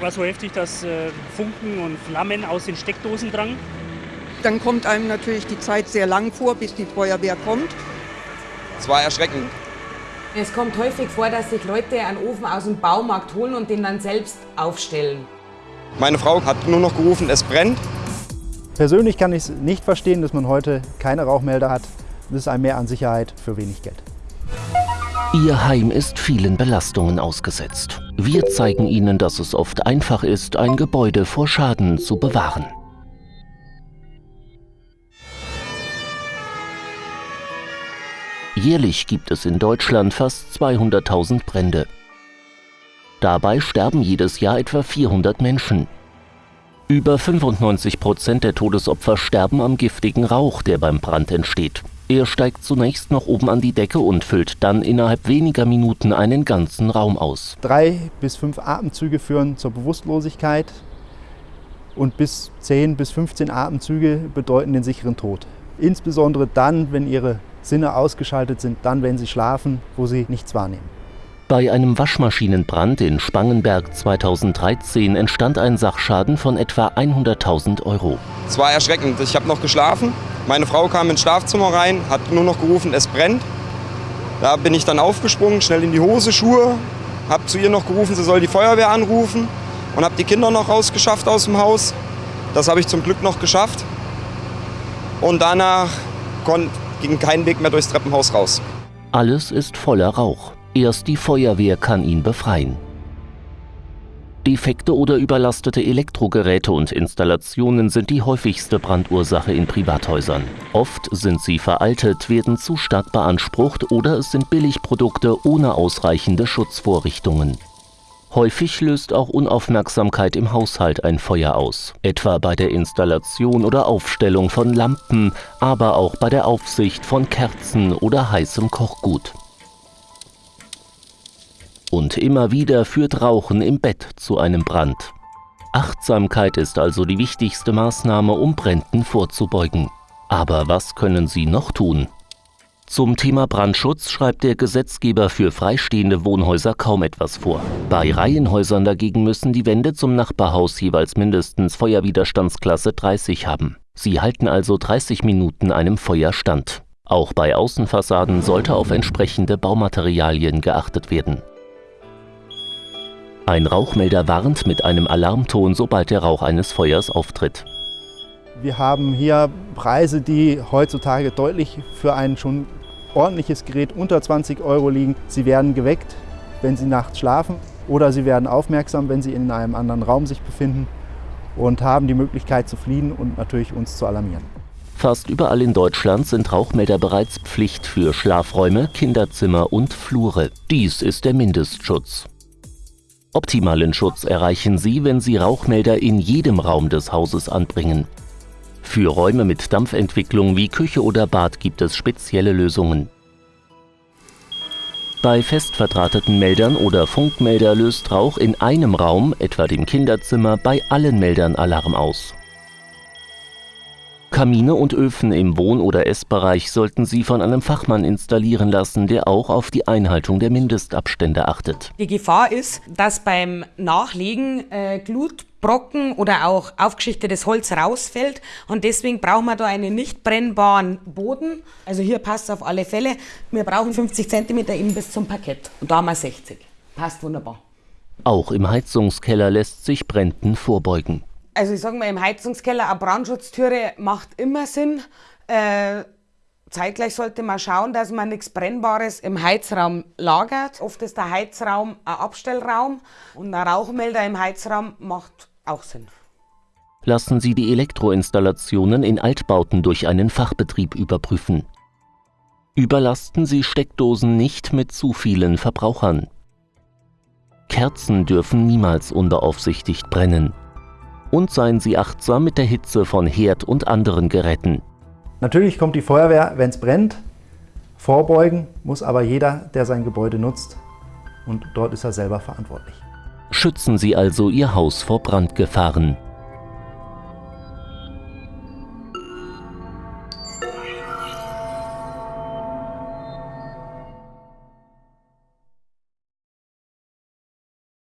War so heftig, dass äh, Funken und Flammen aus den Steckdosen drangen. Dann kommt einem natürlich die Zeit sehr lang vor, bis die Feuerwehr kommt. Es war erschreckend. Es kommt häufig vor, dass sich Leute einen Ofen aus dem Baumarkt holen und den dann selbst aufstellen. Meine Frau hat nur noch gerufen, es brennt. Persönlich kann ich es nicht verstehen, dass man heute keine Rauchmelder hat. Das ist ein Mehr an Sicherheit für wenig Geld. Ihr Heim ist vielen Belastungen ausgesetzt. Wir zeigen Ihnen, dass es oft einfach ist, ein Gebäude vor Schaden zu bewahren. Jährlich gibt es in Deutschland fast 200.000 Brände. Dabei sterben jedes Jahr etwa 400 Menschen. Über 95 Prozent der Todesopfer sterben am giftigen Rauch, der beim Brand entsteht. Er steigt zunächst noch oben an die Decke und füllt dann innerhalb weniger Minuten einen ganzen Raum aus. Drei bis fünf Atemzüge führen zur Bewusstlosigkeit und bis 10 bis 15 Atemzüge bedeuten den sicheren Tod. Insbesondere dann, wenn ihre Sinne ausgeschaltet sind, dann, wenn sie schlafen, wo sie nichts wahrnehmen. Bei einem Waschmaschinenbrand in Spangenberg 2013 entstand ein Sachschaden von etwa 100.000 Euro. Es war erschreckend. Ich habe noch geschlafen. Meine Frau kam ins Schlafzimmer rein, hat nur noch gerufen, es brennt. Da bin ich dann aufgesprungen, schnell in die Hose, Schuhe, habe zu ihr noch gerufen, sie soll die Feuerwehr anrufen und habe die Kinder noch rausgeschafft aus dem Haus. Das habe ich zum Glück noch geschafft. Und danach ging kein Weg mehr durchs Treppenhaus raus. Alles ist voller Rauch. Erst die Feuerwehr kann ihn befreien. Defekte oder überlastete Elektrogeräte und Installationen sind die häufigste Brandursache in Privathäusern. Oft sind sie veraltet, werden zu stark beansprucht oder es sind Billigprodukte ohne ausreichende Schutzvorrichtungen. Häufig löst auch Unaufmerksamkeit im Haushalt ein Feuer aus, etwa bei der Installation oder Aufstellung von Lampen, aber auch bei der Aufsicht von Kerzen oder heißem Kochgut. Und immer wieder führt Rauchen im Bett zu einem Brand. Achtsamkeit ist also die wichtigste Maßnahme, um Bränden vorzubeugen. Aber was können Sie noch tun? Zum Thema Brandschutz schreibt der Gesetzgeber für freistehende Wohnhäuser kaum etwas vor. Bei Reihenhäusern dagegen müssen die Wände zum Nachbarhaus jeweils mindestens Feuerwiderstandsklasse 30 haben. Sie halten also 30 Minuten einem Feuer stand. Auch bei Außenfassaden sollte auf entsprechende Baumaterialien geachtet werden. Ein Rauchmelder warnt mit einem Alarmton, sobald der Rauch eines Feuers auftritt. Wir haben hier Preise, die heutzutage deutlich für ein schon ordentliches Gerät unter 20 Euro liegen. Sie werden geweckt, wenn Sie nachts schlafen oder Sie werden aufmerksam, wenn Sie in einem anderen Raum sich befinden und haben die Möglichkeit zu fliehen und natürlich uns zu alarmieren. Fast überall in Deutschland sind Rauchmelder bereits Pflicht für Schlafräume, Kinderzimmer und Flure. Dies ist der Mindestschutz. Optimalen Schutz erreichen Sie, wenn Sie Rauchmelder in jedem Raum des Hauses anbringen. Für Räume mit Dampfentwicklung wie Küche oder Bad gibt es spezielle Lösungen. Bei fest verdrahteten Meldern oder Funkmelder löst Rauch in einem Raum, etwa dem Kinderzimmer, bei allen Meldern Alarm aus. Kamine und Öfen im Wohn- oder Essbereich sollten Sie von einem Fachmann installieren lassen, der auch auf die Einhaltung der Mindestabstände achtet. Die Gefahr ist, dass beim Nachlegen äh, Glutbrocken oder auch aufgeschichtetes Holz rausfällt und deswegen brauchen wir da einen nicht brennbaren Boden. Also hier passt es auf alle Fälle. Wir brauchen 50 cm eben bis zum Parkett und da haben wir 60. Passt wunderbar. Auch im Heizungskeller lässt sich Bränden vorbeugen. Also ich sage mal, im Heizungskeller eine Brandschutztüre macht immer Sinn. Äh, zeitgleich sollte man schauen, dass man nichts Brennbares im Heizraum lagert. Oft ist der Heizraum ein Abstellraum und ein Rauchmelder im Heizraum macht auch Sinn. Lassen Sie die Elektroinstallationen in Altbauten durch einen Fachbetrieb überprüfen. Überlasten Sie Steckdosen nicht mit zu vielen Verbrauchern. Kerzen dürfen niemals unbeaufsichtigt brennen und seien Sie achtsam mit der Hitze von Herd und anderen Geräten. Natürlich kommt die Feuerwehr, wenn es brennt. Vorbeugen muss aber jeder, der sein Gebäude nutzt. Und dort ist er selber verantwortlich. Schützen Sie also Ihr Haus vor Brandgefahren.